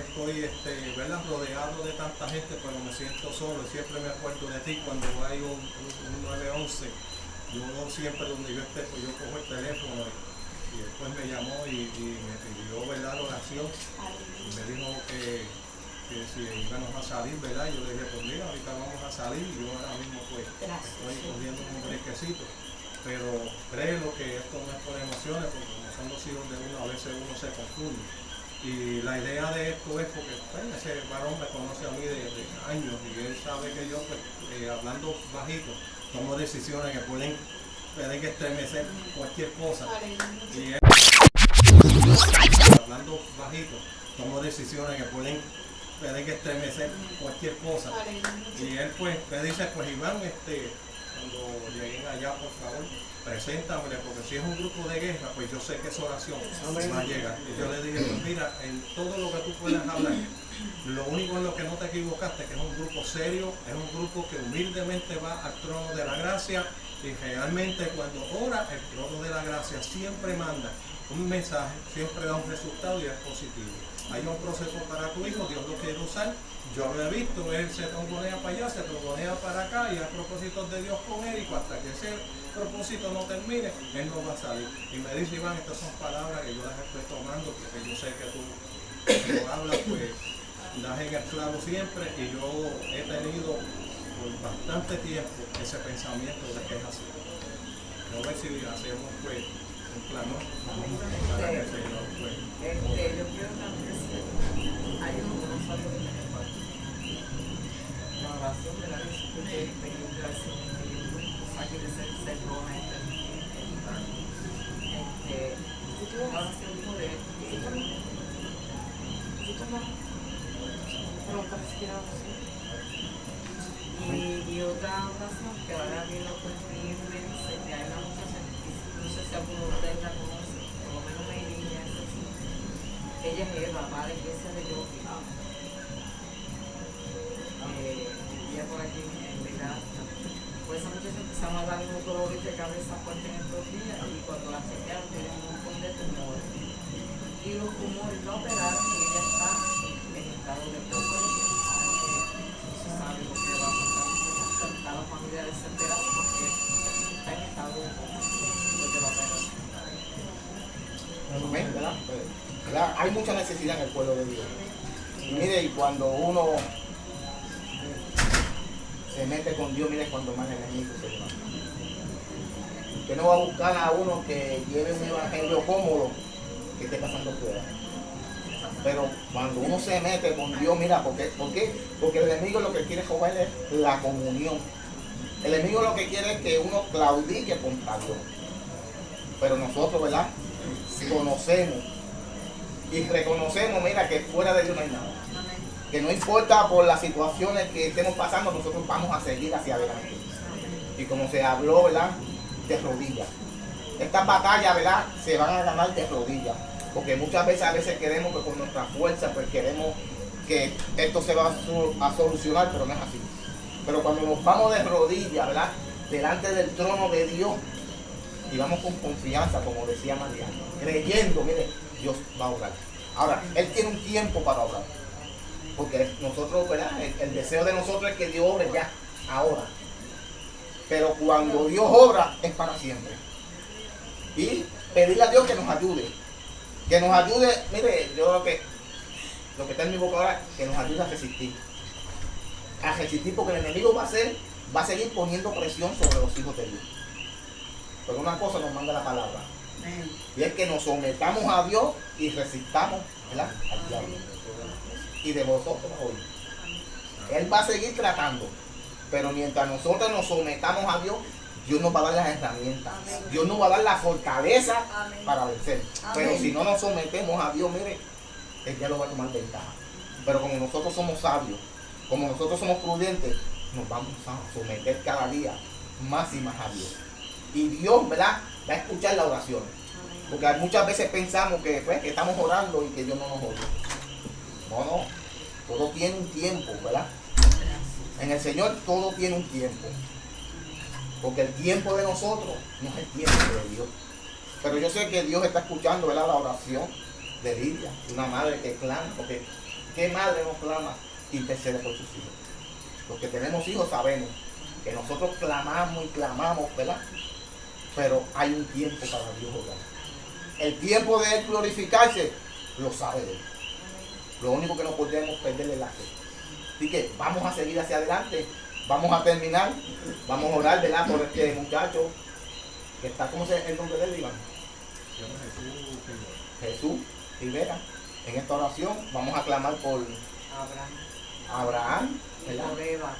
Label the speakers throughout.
Speaker 1: estoy este, ¿verdad? rodeado de tanta gente, pero me siento solo. Siempre me acuerdo de ti cuando hay un, un, 911. Yo siempre donde yo esté, pues yo cojo el teléfono y, después me llamó y, me pidió ¿verdad? la oración y me dijo que, que si íbamos a salir, ¿verdad? Yo le dije, pues mira, ahorita vamos a salir y yo ahora mismo pues estoy cogiendo un brinquecito. Pero créelo que esto no es por emociones, porque como son los hijos de uno, a veces uno se confunde. Y la idea de esto es porque pues, ese varón me conoce a mí de, años y él sabe que yo, pues, eh, hablando bajito, tomo decisiones que pueden, pueden estremecer cualquier cosa. Y él, hablando bajito, tomo decisiones que pueden, pueden estremecer cualquier cosa. Y él pues me dice, pues Iván, este, cuando lleguen allá, por favor, preséntamele, porque si es un grupo de guerra, pues yo sé que esa oración va a llegar. Y yo le dije, pues mira, en todo lo que tú puedas hablar, lo único en lo que no te equivocaste, que es un grupo serio, es un grupo que humildemente va al trono de la gracia y realmente cuando ora, el trono de la gracia siempre manda un mensaje, siempre da un resultado y es positivo. Hay un proceso para tu hijo, Dios lo quiere usar yo lo he visto, él se trombonea para allá, se trombonea para acá y hay propósitos de Dios con él y hasta que ese propósito no termine, él no va a salir. Y me dice Iván, estas son palabras que yo las estoy tomando porque yo sé que tú cuando hablas pues das en el clavo siempre y yo he tenido por bastante tiempo ese pensamiento de que es así. No ver si hacemos pues pues. Este,
Speaker 2: la este y, y otra oración que ahora bien lo cumplí en Vence, que hay una muchacha, no sé si alguno de ustedes la conoce, por lo menos me diría, ella es Eva, va a la iglesia de Yogi. por aquí en casa. Pues esa muchacha empezamos a dar unos dolores de cabeza fuerte en estos días y cuando la chequearon tiene un montón de tumores. Y los tumores no operaron y ella está en estado de poco. No se sabe lo que va a pasar. Está la familia desesperada porque está en estado de poco desde la operación.
Speaker 3: ¿verdad? ¿verdad? Hay mucha necesidad en el pueblo de Dios. Y mire, y cuando uno se mete con Dios, mire cuando más enemigos se va. Que no va a buscar a uno que lleve un evangelio cómodo que esté pasando fuera. Pero cuando uno se mete con Dios, mira, ¿por qué? ¿Por qué? Porque el enemigo lo que quiere joder es la comunión. El enemigo lo que quiere es que uno claudique contra Dios. Pero nosotros, ¿verdad? Conocemos y reconocemos, mira, que fuera de Dios no hay nada que no importa por las situaciones que estemos pasando, nosotros vamos a seguir hacia adelante. Y como se habló, ¿verdad? De rodillas. Estas batallas, ¿verdad? Se van a ganar de rodillas. Porque muchas veces, a veces queremos que con nuestra fuerza, pues queremos que esto se va a, solucionar, pero no es así. Pero cuando nos vamos de rodillas, ¿verdad? Delante del trono de Dios, y vamos con confianza, como decía María, creyendo, mire, Dios va a obrar. Ahora, Él tiene un tiempo para obrar. Porque nosotros, ¿verdad? El, deseo de nosotros es que Dios obre ya, ahora. Pero cuando Dios obra es para siempre. Y pedirle a Dios que nos ayude. Que nos ayude, mire, yo lo que, lo que está en mi boca ahora, que nos ayude a resistir. A resistir porque el enemigo va a ser, va a seguir poniendo presión sobre los hijos de Dios. Pero una cosa nos manda la palabra. Y es que nos sometamos a Dios y resistamos ¿verdad? al diablo y de vosotros hoy. Él va a seguir tratando, pero mientras nosotros nos sometamos a Dios, Dios nos va a dar las herramientas. Dios nos va a dar la fortaleza para vencer. Pero si no nos sometemos a Dios, mire, Él ya lo va a tomar ventaja. Pero como nosotros somos sabios, como nosotros somos prudentes, nos vamos a someter cada día más y más a Dios. Y Dios, ¿verdad? A escuchar la oración. Porque muchas veces pensamos que, pues, que estamos orando y que Dios no nos oye. No, no. Todo tiene un tiempo, ¿verdad? En el Señor todo tiene un tiempo. Porque el tiempo de nosotros no es el tiempo de Dios. Pero yo sé que Dios está escuchando ¿verdad? la oración de Lidia, una madre que clama, porque ¿qué madre no clama intercede por sus hijos? Los que tenemos hijos sabemos que nosotros clamamos y clamamos, ¿verdad? Pero hay un tiempo para Dios obrar. El tiempo de Él glorificarse, lo sabe Él. Lo único que no podemos perder es la fe. Así que vamos a seguir hacia adelante. Vamos a terminar. Vamos a orar, ¿verdad? Por este muchacho que está, ¿cómo se el nombre de él, Iván? Jesús Rivera. En esta oración vamos a clamar por
Speaker 2: Abraham.
Speaker 3: Abraham,
Speaker 2: Y
Speaker 3: ¿verdad?
Speaker 2: por Eva.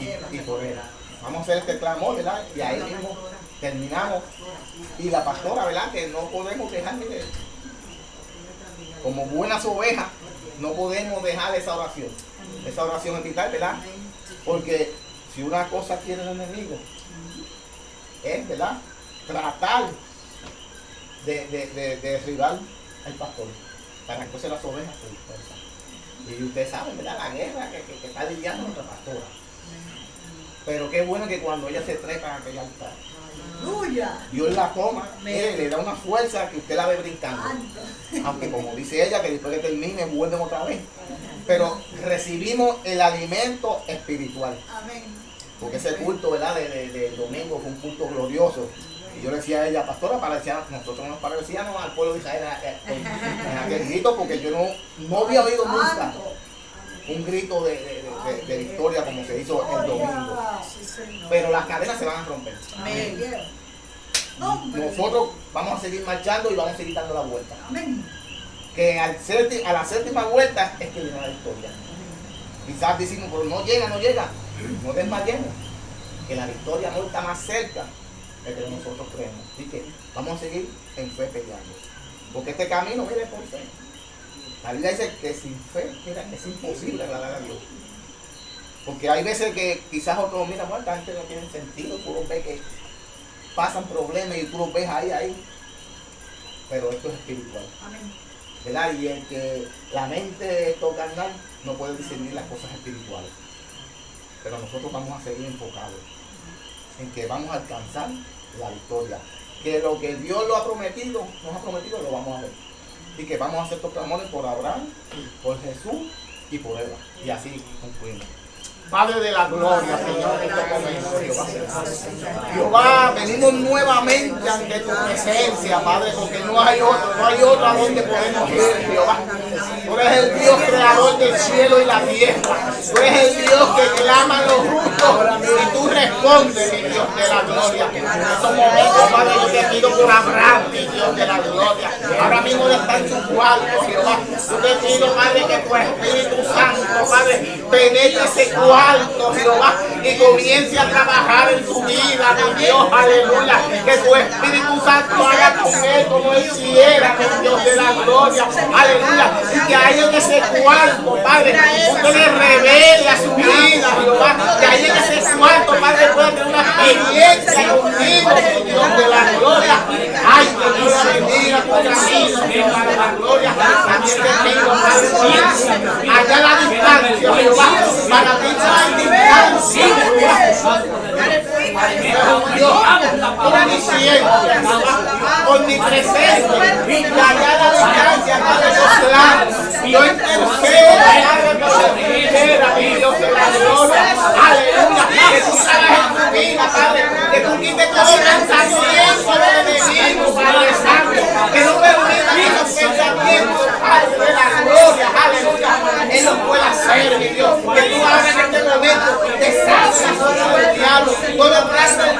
Speaker 3: Y, y por Eva. Vamos a hacer este clamor, ¿verdad? Y ahí mismo terminamos. Y la pastora, ¿verdad? Que no podemos dejar, mire, como buenas ovejas, no podemos dejar esa oración. Esa oración es vital, ¿verdad? Porque si una cosa quiere el enemigo, es, ¿verdad? Tratar de, de, de, de derribar al pastor. Para que las ovejas se dispersan. Y ustedes saben, ¿verdad? La guerra que, que, que está lidiando nuestra pastora. Pero qué bueno que cuando ella se trepa en aquel altar,
Speaker 4: Aleluya.
Speaker 3: Dios la toma, mire, le da una fuerza que usted la ve brincando. Aunque como dice ella, que después que termine vuelven otra vez. Pero recibimos el alimento espiritual.
Speaker 4: Amén.
Speaker 3: Porque ese culto, ¿verdad? De, de- del domingo fue un culto glorioso. Y yo le decía a ella, pastora, parecía, nosotros nos parecíamos al pueblo de Israel eh, en, en aquel grito, porque yo no, no había oído nunca un grito de, de- de- de victoria como se hizo el domingo. Pero las cadenas se van a romper. Nosotros vamos a seguir marchando y vamos a seguir dando la vuelta. Que al sépti- a la séptima vuelta es que viene la victoria. Quizás decimos, pero no llega, no llega. No desmayemos. Que la victoria no está más cerca de que nosotros creemos. Así que vamos a seguir en fe peleando. Porque este camino, mire, por fe. La Biblia dice que sin fe, mira, es imposible agradar a Dios. Porque hay veces que quizás otros, mira, bueno, esta gente no tiene sentido, tú los ves que pasan problemas y tú los ves ahí, ahí. Pero esto es espiritual.
Speaker 4: Amén.
Speaker 3: ¿verdad? Y el que la mente es carnal no puede discernir las cosas espirituales. Pero nosotros vamos a seguir enfocados en que vamos a alcanzar la victoria. Que lo que Dios lo ha prometido, nos ha prometido, lo vamos a ver. Y que vamos a hacer estos clamores por Abraham, por Jesús y por Eva. Y así concluimos. Padre de la gloria, Señor, en este momento, Jehová. Venimos nuevamente ante tu presencia, Padre, porque no hay otro, no hay otro donde podemos ir, Jehová. Tú eres el Dios creador del cielo y la tierra. Tú eres el Dios que clama a los justos y tú respondes, mi Dios de la gloria. En estos momentos, Padre, yo te pido por Abraham, mi Dios de la gloria. Ahora mismo está en su cuarto, Jehová. Yo te pido, Padre, que tu Espíritu Santo, Padre, penetre ese cuarto, Jehová, y comience a trabajar en su vida, mi Dios, aleluya. Que tu Espíritu Santo haga con él como él quiera, mi Dios de la gloria, aleluya. Ahí en ese cuarto, Padre, usted le revele a su vida, Jehová. Que ahí en ese cuarto, Padre, pueda tener una experiencia contigo, mi Dios de la gloria. Ay, que Dios la bendiga de la gloria. También te pido, Padre, allá a la distancia, Jehová, para ti no hay distancia, Jehová. Dios, omnisciente, por mi presencia, y allá a la distancia, Padre, los claros. Yo intercedo, Padre, por la trinchera, mi Dios de la gloria. Aleluya. Que tú salgas en tu vida, Padre. Que tú quites todo pensamiento del enemigo, Padre Santo. Que no permita que los pensamientos, Padre de la gloria, aleluya, Él los pueda hacer, mi Dios. Que tú hagas en este momento, deshagas diablo,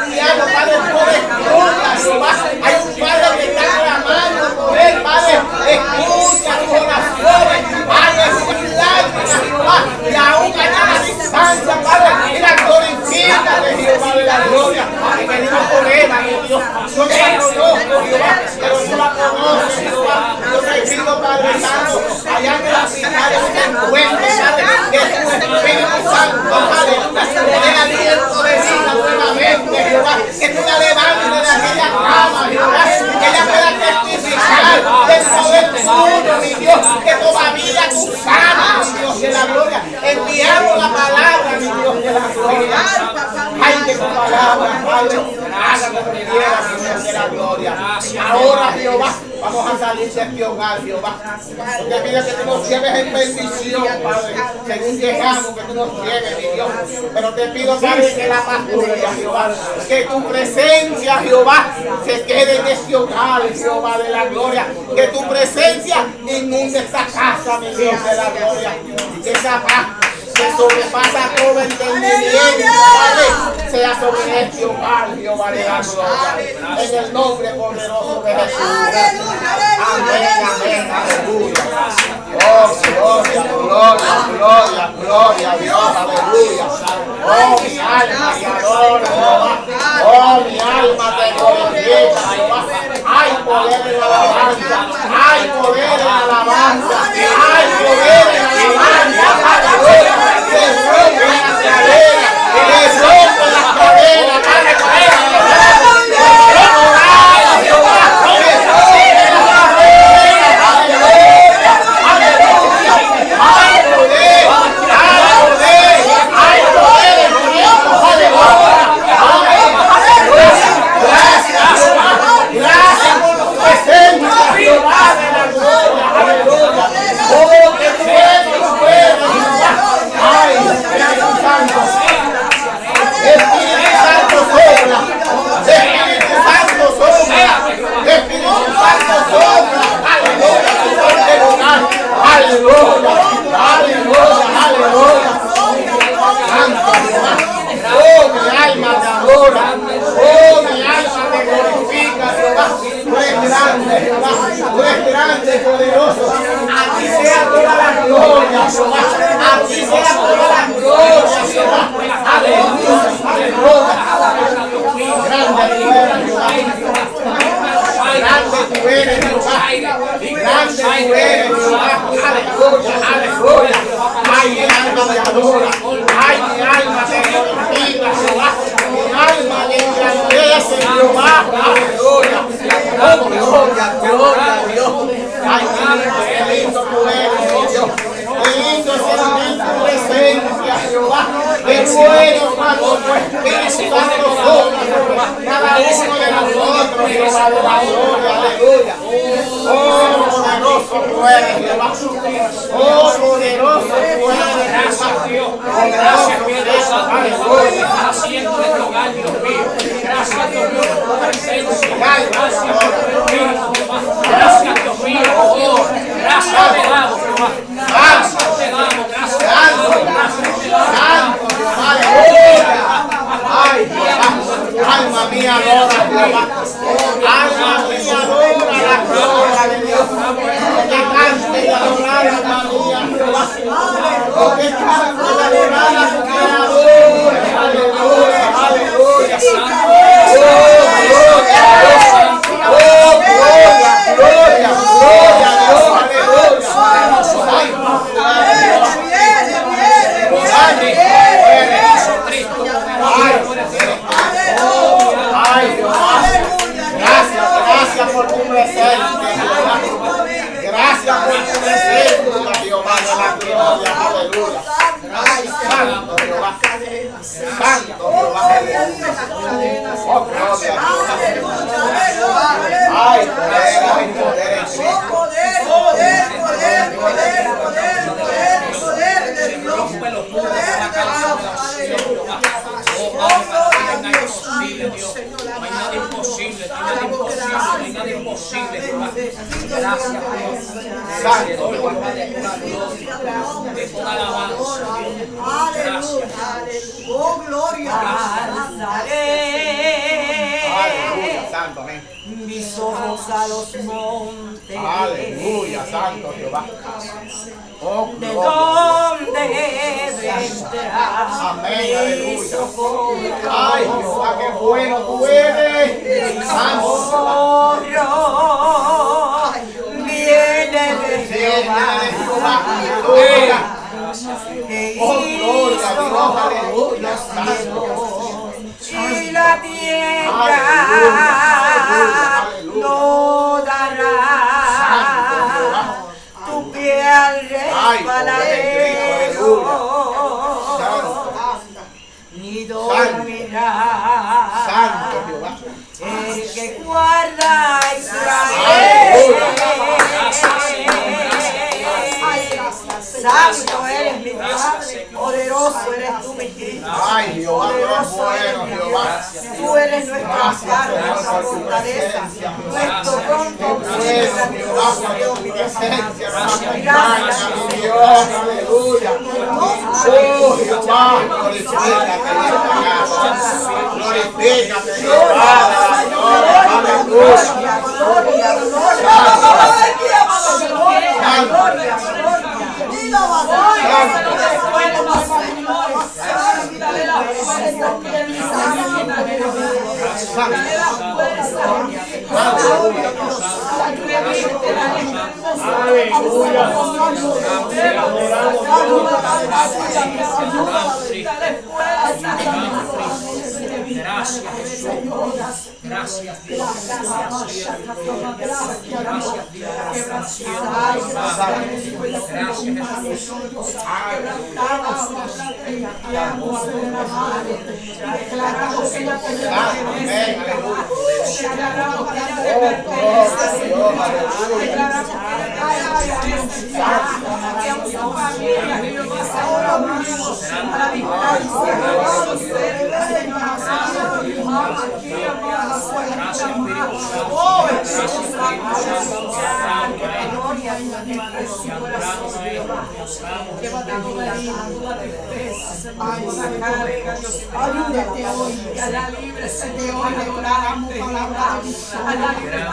Speaker 3: diablo, Padre, todo escucha, Jehová. Hay un Padre que está clamando por él, Padre, escucha sus oraciones, Padre, sus lágrimas, Jehová, y aún allá a la distancia, Padre, mira, glorifícate, Jehová de la gloria, que venimos por él, mi Dios. Yo te la conozco, Jehová, pero tú la conoces, Jehová. Yo te pido, Padre Santo, allá en la final de este encuentro, Padre, que tu Espíritu Santo, Padre, le dé aliento de vida nuevamente, Jehová, que tú la levantes de aquella cama, Jehová, que ella pueda testificar del poder tuyo, mi Dios, que todavía tú sanas, mi Dios de la gloria. Enviamos la palabra, mi Dios de la gloria. Ay, que tu palabra, Padre, haga lo que quieras, mi Dios de la gloria. Ahora, Jehová, Vamos a salir de este hogar, Jehová. Te pido que tú nos lleves en bendición, Padre. Según llegamos, que tú nos lleves, mi Dios. Pero te pido, Padre, que la paz tuya, Jehová. Que tu presencia, Jehová, se quede en este hogar, Jehová de la gloria. Que tu presencia inunde esta casa, mi Dios de la gloria. Que esa paz que sobrepasa todo entendimiento, sea sobre este la gloria. En el nombre poderoso de Jesús. Amén, amén, aleluya. Oh, gloria, gloria, gloria, gloria Dios, aleluya. Oh, mi alma te adora, Jehová. Oh, mi alma te glorifica, Jehová. Hay poder en la alabanza, hay poder en la alabanza, Oh, poderoso Dios.
Speaker 5: Gracias, Espíritu Santo. Haciendo este hogar, Dios mío. Gracias, Dios tu. Gracias, Dios mío. Gracias, Dios mío, Dios. Gracias te damos. Gracias te damos, gracias gracias te damos.
Speaker 3: Ay, alma mía adora. Alma mía adora la de Dios. Que cante y adorar, alma mía, Jehová. Oh, que cante y adorar a su creador. Aleluya, aleluya. Oh, gloria a Dios. Oh, gloria, gloria, gloria a Dios. Aleluya. Ay, Ay, Jehová. Gracias, gracias por tu presencia, Jehová. Gracias por tu presencia, Jehová de la gloria. Aleluya. Ay, santo Jehová. Santo Jehová. Oh, gloria a Jehová. Ay, poder, ay, poder en Cristo.
Speaker 5: Rompe los muros de la casa de la oración, Jehová. Oh, Padre, no hay nada imposible, Dios. No hay nada imposible, no hay nada imposible, no hay nada imposible, Jehová. Gracias, gloria, de toda alabanza, Dios. Gracias.
Speaker 4: Oh, gloria.
Speaker 3: Aleluya, santo, amén.
Speaker 2: mis ojos a los montes.
Speaker 3: Aleluya, santo Jehová. Oh,
Speaker 2: ¿De dónde vendrá
Speaker 3: Amén,
Speaker 2: mi socorro?
Speaker 3: Ay, Jehová, qué bueno tú eres.
Speaker 2: Socorro viene de
Speaker 3: Jehová,
Speaker 2: que
Speaker 3: Oh, a
Speaker 2: hizo los cielos y la tierra. no
Speaker 3: Ay,
Speaker 2: ni dormirá
Speaker 3: Santo Jehová.
Speaker 2: el que guarda a
Speaker 4: Santo eres mi Padre, poderoso eres tú, mi Cristo.
Speaker 3: Ay, Jehová, tú eres
Speaker 4: Poderoso eres mi. Dios. Tú eres nuestra
Speaker 3: Señor,
Speaker 4: nuestra fortaleza, nuestro pronto auxilio, grandioso Dios, mi Dios amado. Gracias.
Speaker 3: Dios, aleluya. Oh, Jehová, glorifícate en esta casa. Glorifícate, Jehová, Señor, aleluya.
Speaker 4: Gloria, gloria, gloria. Gloria, gloria. Dilo,
Speaker 5: Gracias, Jesús. Gracias, Dios. Gracias, Dios. Gracias, Jesús.
Speaker 3: Amén, aleluya. Oh, Dios,
Speaker 5: Gracias, Espíritu Santo. Gracias, Espíritu Santo.
Speaker 4: Ayúdate hoy, hará libre, se te hoy declaramos palabra de victoria.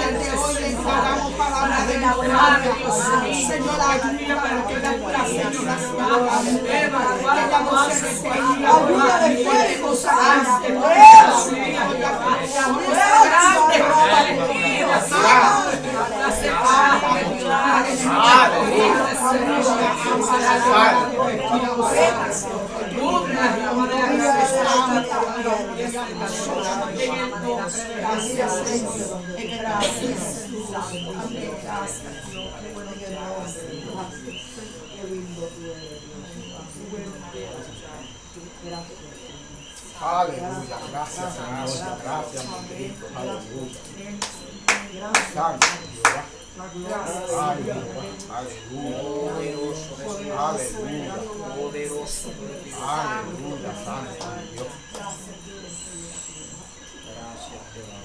Speaker 4: Desde hoy declaramos palabra de. Señor, para que la la que. Ayuda de fuego, sanante,
Speaker 3: Aleluya, gracias Señor, gracias mi Cristo, aleluya. Santo Jehová. Ay, Jehová, aleluya. Aleluya.
Speaker 5: Poderoso.
Speaker 3: Aleluya, santo Dios.
Speaker 5: Gracias, Jehová.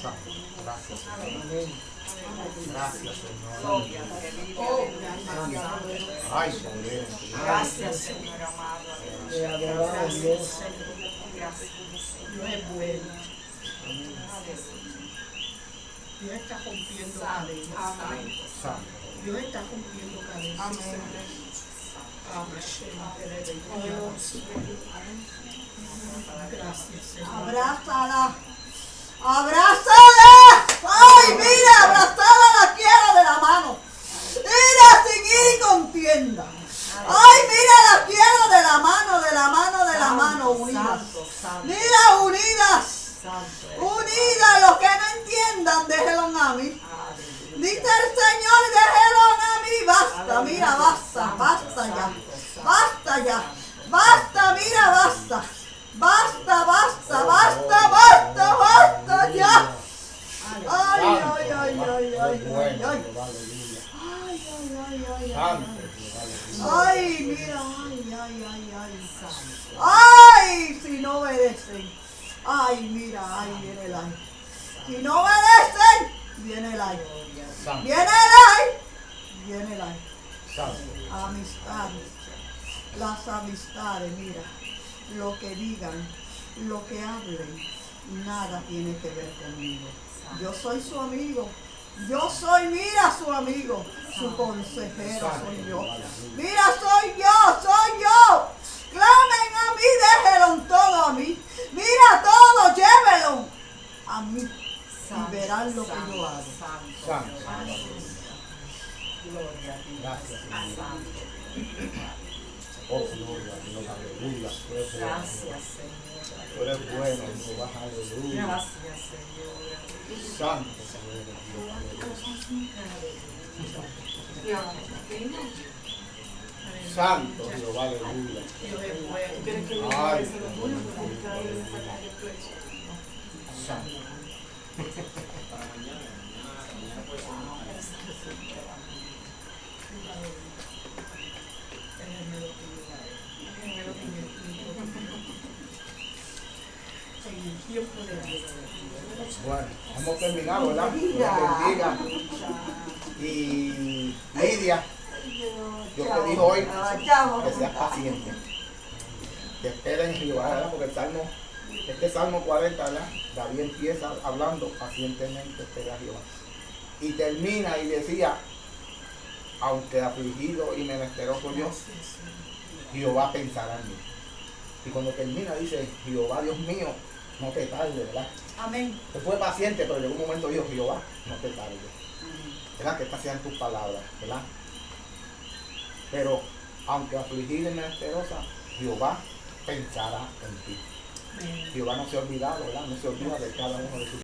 Speaker 3: Santo, gracias Señor. Gracias Señor. Ay, poder.
Speaker 2: Gracias, Señor amado. Gracias, Señor. Gracias.
Speaker 4: Dios es bueno. Dios está rompiendo cadenas. Dios está rompiendo cadenas. Amén. Gracias, Señor. Abrázala. Abrázala. Ay, mira, abrazada la quiero de la mano. Mira, sin ir y contienda. Ay, mira, la quiero de la mano, de la mano, de la mano, unidas. Mira, unidas. Unidas, los que no entiendan, déjenlo a mí. Dice el Señor, déjenlo a mí. Basta, mira, basta, basta ya. Basta ya. Basta, mira, basta. Basta, basta, basta, basta, basta ya. Ay, ay, ay, ay, ay, ay, ay. Ay, ay, ay, ay, ay.
Speaker 3: Santo.
Speaker 4: Ay, mira, ay, ay, ay, ay. Ay, si no obedecen. Ay, mira, ay, viene el ay. Si no obedecen, viene el ay.
Speaker 3: Santo,
Speaker 4: Viene el ay. Viene el ay.
Speaker 3: santo.
Speaker 4: Amistades. Las amistades, mira. Lo que digan, lo que hablen, nada tiene que ver conmigo. Yo soy su amigo. Yo soy, mira, su amigo. Su consejero soy yo. Mira, soy yo, soy yo. Clamen a mí, déjenlo todo a mí. Mira todo, llévelo a mí. Y verán lo que yo hago.
Speaker 3: Santo.
Speaker 2: Gloria a ti.
Speaker 3: Gracias, Señor.
Speaker 2: Santo.
Speaker 3: Oh, gloria a Dios, aleluya.
Speaker 2: Gracias, Señor.
Speaker 3: Tú eres bueno, Jehová, aleluya.
Speaker 2: Gracias, Señor.
Speaker 3: Santo, Señor. Santo, Jehová, aleluya. Ay, escuchamos.
Speaker 5: Para mañana, mañana, mañana puede ser una-
Speaker 4: En el Dios.
Speaker 3: Bueno, hemos terminado, ¿verdad? Dios bendiga. Y Lidia, Dios te dijo hoy que seas paciente. Que esperen en Jehová, ¿verdad? Porque el Salmo, este Salmo 40, ¿verdad? David empieza hablando pacientemente espera Jehová. Y termina y decía, aunque afligido y menesteroso yo, Jehová pensará en mí. Y cuando termina dice, Jehová Dios mío, no te tarde, ¿verdad?
Speaker 4: Amén.
Speaker 3: Se fue paciente, pero llegó un momento dijo, Jehová, no te tarde. ¿Verdad? Que estas sean tus palabras, ¿verdad? Pero, aunque afligida y menesterosa, Jehová pensará en ti. Jehová no se ha olvidado, ¿verdad? No se olvida de cada uno de sus